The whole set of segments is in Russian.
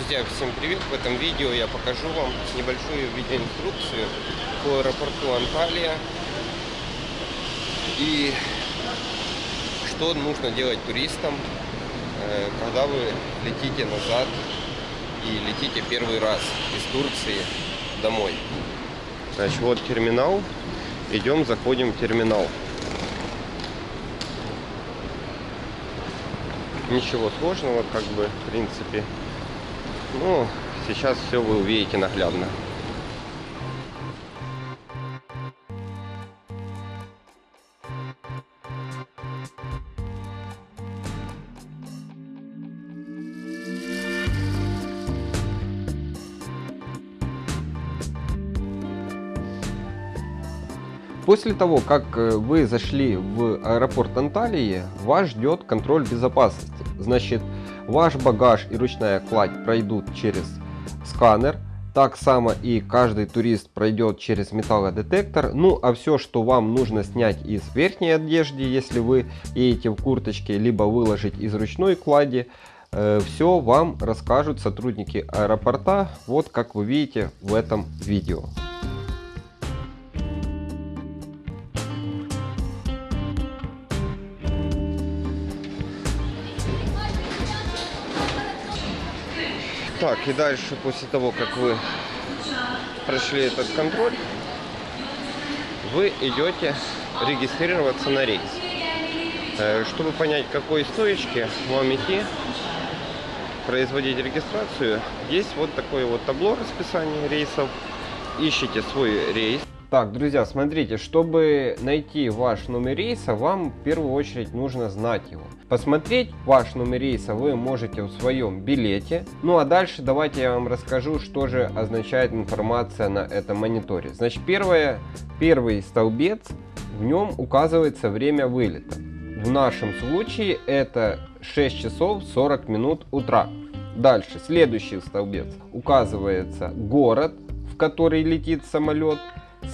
Друзья, всем привет! В этом видео я покажу вам небольшую видеоинструкцию по аэропорту Анталия и что нужно делать туристам, э, когда вы летите назад и летите первый раз из Турции домой. Значит, вот терминал. Идем, заходим в терминал. Ничего сложного, как бы, в принципе. Ну, сейчас все вы увидите наглядно. После того, как э, вы зашли в аэропорт Анталии, вас ждет контроль безопасности. Значит, ваш багаж и ручная кладь пройдут через сканер. Так само и каждый турист пройдет через металлодетектор. Ну а все, что вам нужно снять из верхней одежды, если вы едете в курточке, либо выложить из ручной клади, э, все вам расскажут сотрудники аэропорта, вот как вы видите в этом видео. Так, и дальше, после того, как вы прошли этот контроль, вы идете регистрироваться на рейс. Э, чтобы понять, какой стоечке вам идти, производить регистрацию, есть вот такое вот табло расписания рейсов. Ищите свой рейс. Так, друзья, смотрите, чтобы найти ваш номер рейса, вам в первую очередь нужно знать его. Посмотреть ваш номер рейса вы можете в своем билете. Ну а дальше давайте я вам расскажу, что же означает информация на этом мониторе. Значит, первое, первый столбец, в нем указывается время вылета. В нашем случае это 6 часов 40 минут утра. Дальше, следующий столбец, указывается город, в который летит самолет.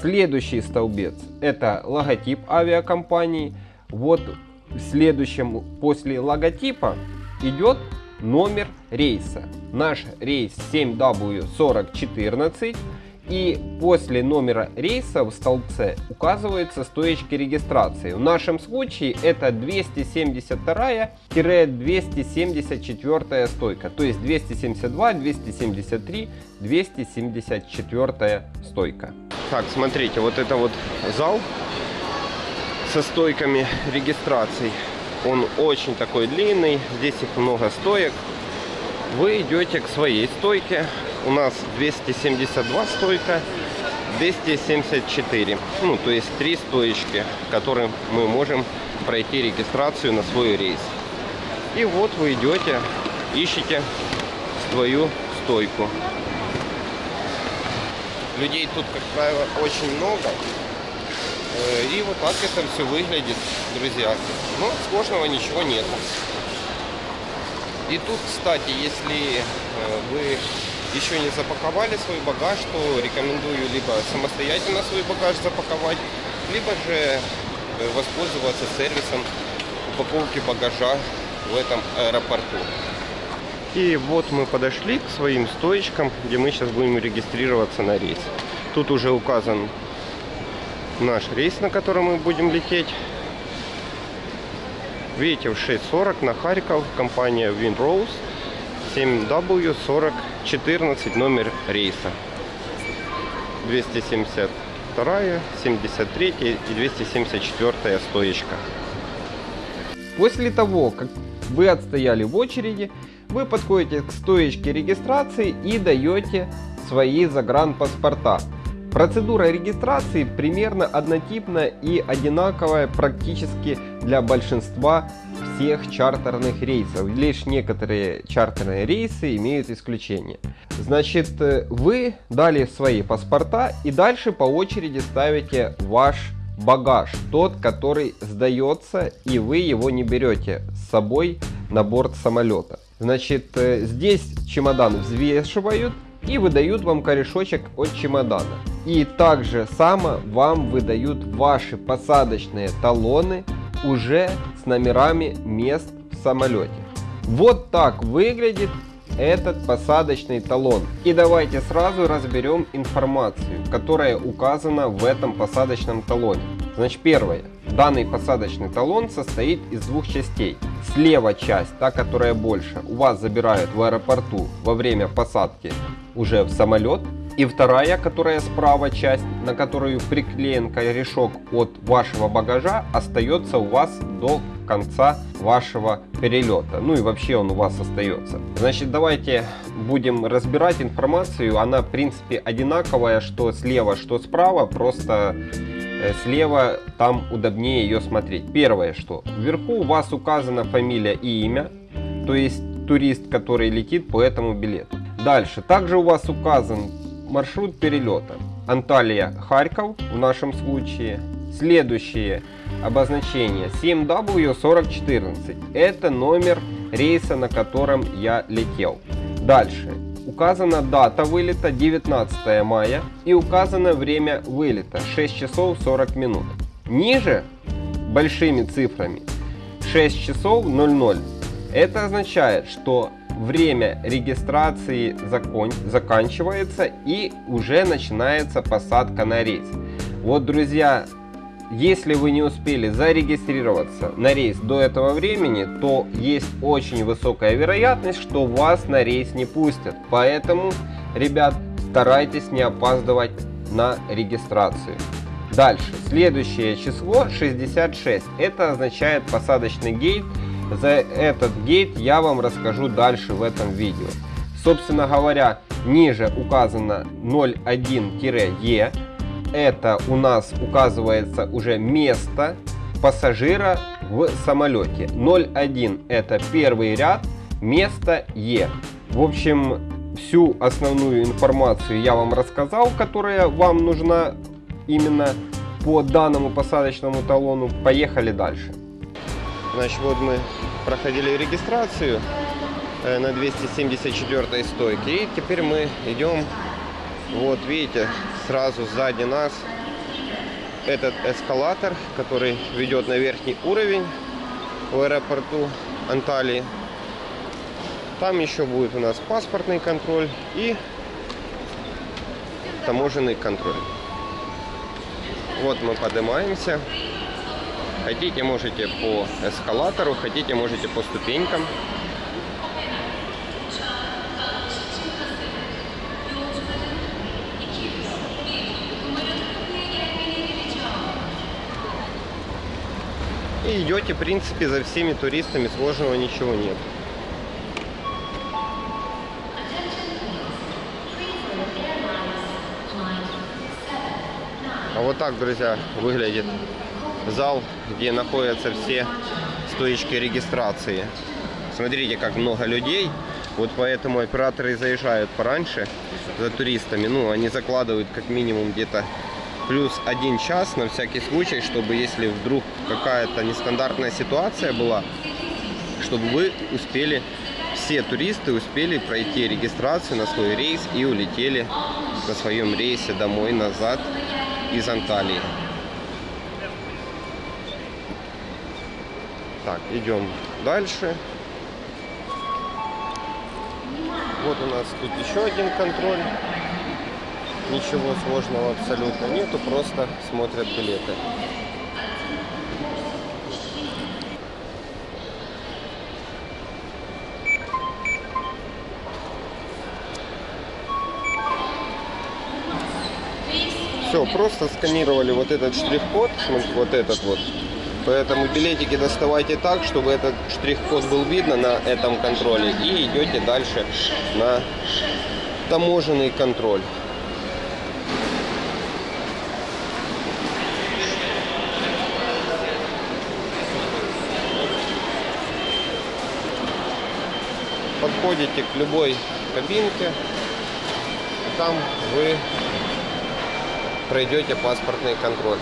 Следующий столбец это логотип авиакомпании. Вот в следующем после логотипа идет номер рейса. Наш рейс 7W4014 и после номера рейса в столбце указываются стоечки регистрации. В нашем случае это 272-274 стойка. То есть 272, 273, 274 стойка. Так, смотрите, вот это вот зал со стойками регистраций. Он очень такой длинный, здесь их много стоек. Вы идете к своей стойке. У нас 272 стойка, 274. Ну, то есть три стоечки, которым мы можем пройти регистрацию на свой рейс. И вот вы идете, ищете свою стойку. Людей тут, как правило, очень много. Э, и вот так это все выглядит, друзья. Но сложного ничего нет. И тут, кстати, если э, вы еще не запаковали свой багаж, то рекомендую либо самостоятельно свой багаж запаковать, либо же э, воспользоваться сервисом упаковки багажа в этом аэропорту. И вот мы подошли к своим стоечкам, где мы сейчас будем регистрироваться на рейс. Тут уже указан наш рейс, на котором мы будем лететь. Видите, в 6.40 на Харьков, компания Windrose, 7W4014 номер рейса. 272, 73 и 274 стоечка. После того, как вы отстояли в очереди, вы подходите к стоечке регистрации и даете свои загранпаспорта. Процедура регистрации примерно однотипна и одинаковая практически для большинства всех чартерных рейсов. Лишь некоторые чартерные рейсы имеют исключение. Значит, э, вы дали свои паспорта и дальше по очереди ставите ваш багаж, тот, который сдается и вы его не берете с собой на борт самолета. Значит, э, здесь чемодан взвешивают и выдают вам корешочек от чемодана. И также само вам выдают ваши посадочные талоны уже с номерами мест в самолете. Вот так выглядит этот посадочный талон. И давайте сразу разберем информацию, которая указана в этом посадочном талоне. Значит, первое. Данный посадочный талон состоит из двух частей. Слева часть, та, которая больше, у вас забирают в аэропорту во время посадки уже в самолет. И вторая, которая справа часть, на которую приклеен корешок от вашего багажа, остается у вас до конца вашего перелета. Ну и вообще он у вас остается. Значит, давайте будем разбирать информацию. Она, в принципе, одинаковая, что слева, что справа. Просто э, слева там удобнее ее смотреть. Первое, что вверху у вас указана фамилия и имя. То есть турист, который летит по этому билету. Дальше. Также у вас указан маршрут перелета. Анталия, Харьков в нашем случае. Следующее обозначение 7W4014. Это номер рейса, на котором я летел. Дальше. Указана дата вылета 19 мая и указано время вылета 6 часов 40 минут. Ниже большими цифрами 6 часов 00. Это означает, что время регистрации закон, заканчивается и уже начинается посадка на рейс. Вот, друзья, если вы не успели зарегистрироваться на рейс до этого времени, то есть очень высокая вероятность, что вас на рейс не пустят. Поэтому, ребят, старайтесь не опаздывать на регистрацию. Дальше, следующее число 66. Это означает посадочный гейт за этот гейт я вам расскажу дальше в этом видео. Собственно говоря, ниже указано 01-E. Это у нас указывается уже место пассажира в самолете. 01 это первый ряд, место Е. В общем, всю основную информацию я вам рассказал, которая вам нужна именно по данному посадочному талону. Поехали дальше. Значит, вот мы проходили регистрацию э, на 274 стойке. И теперь мы идем, вот видите, сразу сзади нас этот эскалатор, который ведет на верхний уровень в аэропорту Анталии. Там еще будет у нас паспортный контроль и таможенный контроль. Вот мы поднимаемся. Хотите, можете по эскалатору, хотите, можете по ступенькам. И идете, в принципе, за всеми туристами, сложного ничего нет. А вот так, друзья, выглядит зал, где находятся все стоечки регистрации. Смотрите, как много людей. Вот поэтому операторы заезжают пораньше за туристами. Ну, они закладывают как минимум где-то плюс один час на всякий случай, чтобы если вдруг какая-то нестандартная ситуация была, чтобы вы успели, все туристы успели пройти регистрацию на свой рейс и улетели на своем рейсе домой назад из Анталии. Так, идем дальше. Вот у нас тут еще один контроль. Ничего сложного абсолютно нету, просто смотрят билеты. Все, просто сканировали вот этот штрих-код, вот этот вот, Поэтому билетики доставайте так, чтобы этот штрих-код был видно на этом контроле. И идете дальше на таможенный контроль. Подходите к любой кабинке. Там вы пройдете паспортный контроль.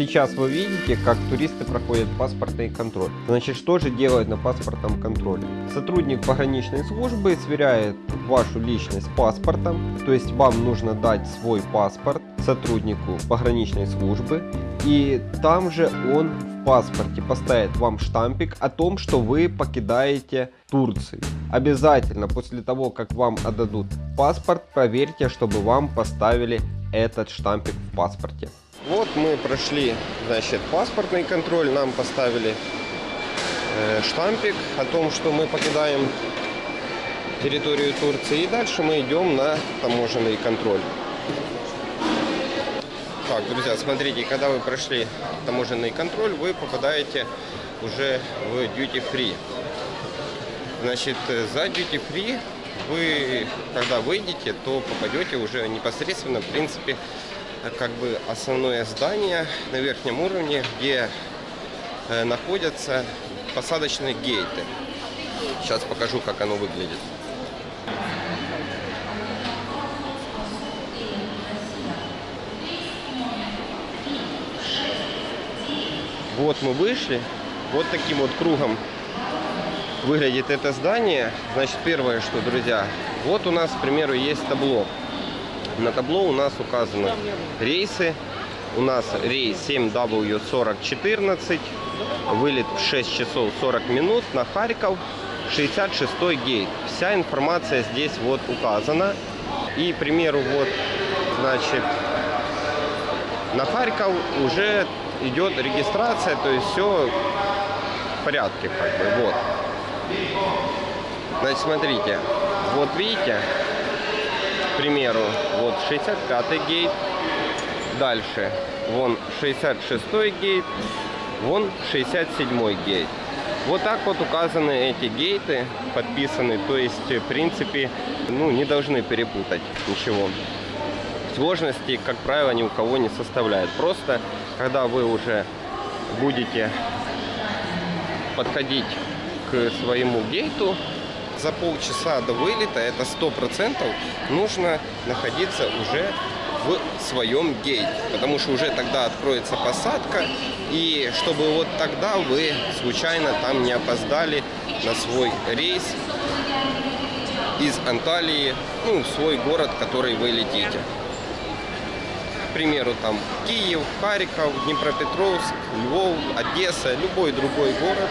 Сейчас вы видите, как туристы проходят паспортный контроль. Значит, что же делают на паспортном контроле? Сотрудник пограничной службы сверяет вашу личность с паспортом. То есть вам нужно дать свой паспорт сотруднику пограничной службы. И там же он в паспорте поставит вам штампик о том, что вы покидаете Турцию. Обязательно после того, как вам отдадут паспорт, проверьте, чтобы вам поставили этот штампик в паспорте. Вот мы прошли, значит, паспортный контроль, нам поставили э, штампик о том, что мы покидаем территорию Турции. И дальше мы идем на таможенный контроль. Так, друзья, смотрите, когда вы прошли таможенный контроль, вы попадаете уже в duty free. Значит, за duty free вы, когда выйдете, то попадете уже непосредственно, в принципе, как бы основное здание на верхнем уровне, где э, находятся посадочные гейты. Сейчас покажу, как оно выглядит. Вот мы вышли. Вот таким вот кругом выглядит это здание. Значит, первое, что, друзья, вот у нас, к примеру, есть табло. На табло у нас указаны рейсы. У нас рейс 7W4014, вылет в 6 часов 40 минут на Харьков, 66 гейт. Вся информация здесь вот указана. И, к примеру, вот, значит, на Харьков уже идет регистрация, то есть все в порядке, как бы, вот. Значит, смотрите, вот видите, примеру, вот 65-й гейт, дальше, вон 66-й гейт, вон 67-й гейт. Вот так вот указаны эти гейты, подписаны, то есть, в принципе, ну, не должны перепутать ничего сложности, как правило, ни у кого не составляет. Просто, когда вы уже будете подходить к своему гейту, за полчаса до вылета, это сто процентов, нужно находиться уже в своем гейте, потому что уже тогда откроется посадка, и чтобы вот тогда вы случайно там не опоздали на свой рейс из Анталии, ну, в свой город, который вы летите. К примеру, там Киев, Харьков, Днепропетровск, Львов, Одесса, любой другой город,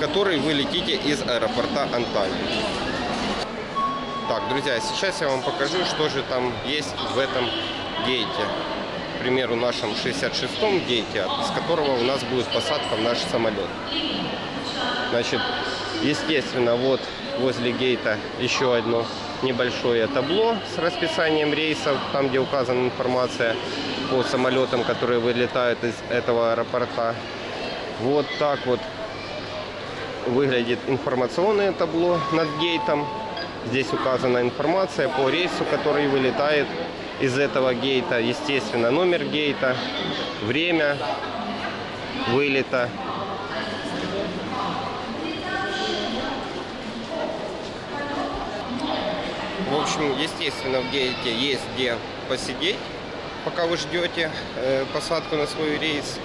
который вы летите из аэропорта Анталии. Так, друзья, сейчас я вам покажу, что же там есть в этом гейте. К примеру, нашем 66-м гейте, с которого у нас будет посадка в наш самолет. Значит, естественно, вот возле гейта еще одно небольшое табло с расписанием рейсов, там где указана информация по самолетам, которые вылетают из этого аэропорта. Вот так вот выглядит информационное табло над гейтом. Здесь указана информация по рейсу, который вылетает из этого гейта. Естественно, номер гейта, время вылета, В общем, естественно, в гейте есть где посидеть, пока вы ждете э, посадку на свой рейс.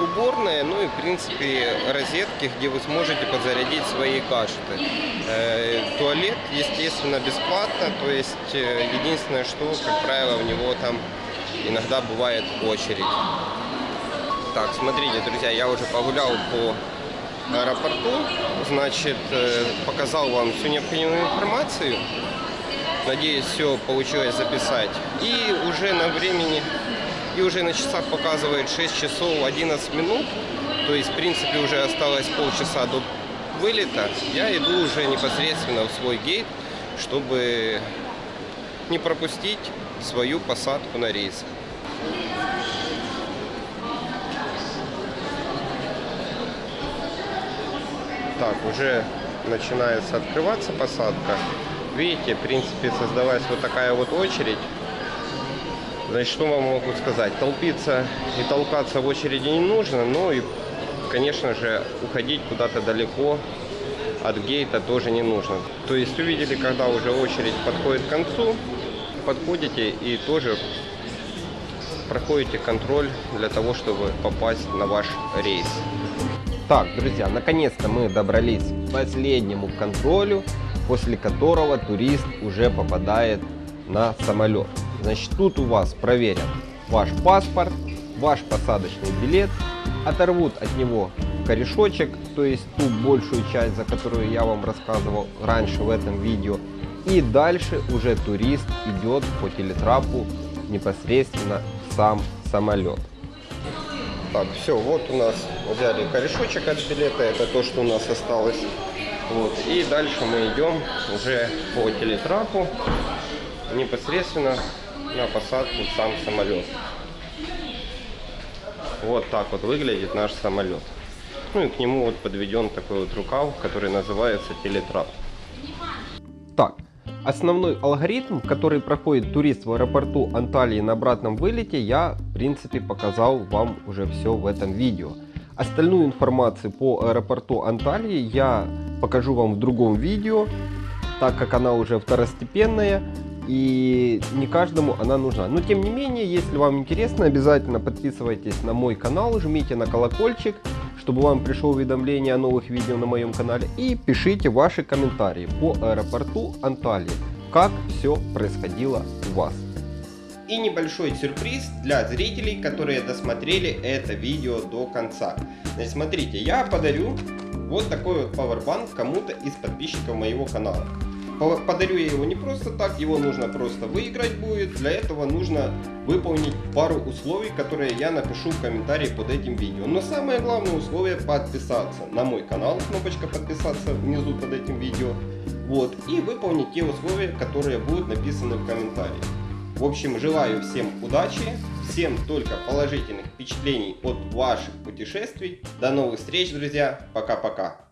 Уборная, ну и, в принципе, розетки, где вы сможете подзарядить свои гаджеты. Э, туалет, естественно, бесплатно, то есть э, единственное, что, как правило, у него там иногда бывает очередь. Так, смотрите, друзья, я уже погулял по аэропорту, значит, э, показал вам всю необходимую информацию. Надеюсь, все получилось записать. И уже на времени, и уже на часах показывает 6 часов 11 минут. То есть, в принципе, уже осталось полчаса до вылета. Я иду уже непосредственно в свой гейт, чтобы не пропустить свою посадку на рейс. Так, уже начинается открываться посадка. Видите, в принципе, создалась вот такая вот очередь. Значит, что вам могу сказать? Толпиться и толкаться в очереди не нужно, но и, конечно же, уходить куда-то далеко от гейта тоже не нужно. То есть увидели, когда уже очередь подходит к концу, подходите и тоже проходите контроль для того, чтобы попасть на ваш рейс. Так, друзья, наконец-то мы добрались к последнему контролю после которого турист уже попадает на самолет. Значит, тут у вас проверят ваш паспорт, ваш посадочный билет, оторвут от него корешочек, то есть ту большую часть, за которую я вам рассказывал раньше в этом видео. И дальше уже турист идет по телетрапу непосредственно в сам самолет. Так, все, вот у нас взяли корешочек от билета, это то, что у нас осталось. Вот, и дальше мы идем уже по телетрапу непосредственно на посадку сам самолет. Вот так вот выглядит наш самолет. Ну и к нему вот подведен такой вот рукав, который называется телетрап. Так, основной алгоритм, который проходит турист в аэропорту Анталии на обратном вылете, я в принципе показал вам уже все в этом видео. Остальную информацию по аэропорту Анталии я покажу вам в другом видео, так как она уже второстепенная и не каждому она нужна. Но тем не менее, если вам интересно, обязательно подписывайтесь на мой канал, жмите на колокольчик, чтобы вам пришло уведомление о новых видео на моем канале и пишите ваши комментарии по аэропорту Анталии, как все происходило у вас. И небольшой сюрприз для зрителей, которые досмотрели это видео до конца. Значит, смотрите, я подарю вот такой вот пауэрбанк кому-то из подписчиков моего канала. Подарю я его не просто так, его нужно просто выиграть будет. Для этого нужно выполнить пару условий, которые я напишу в комментарии под этим видео. Но самое главное условие подписаться на мой канал, кнопочка подписаться внизу под этим видео. Вот, и выполнить те условия, которые будут написаны в комментарии. В общем, желаю всем удачи, всем только положительных впечатлений от ваших путешествий. До новых встреч, друзья. Пока-пока.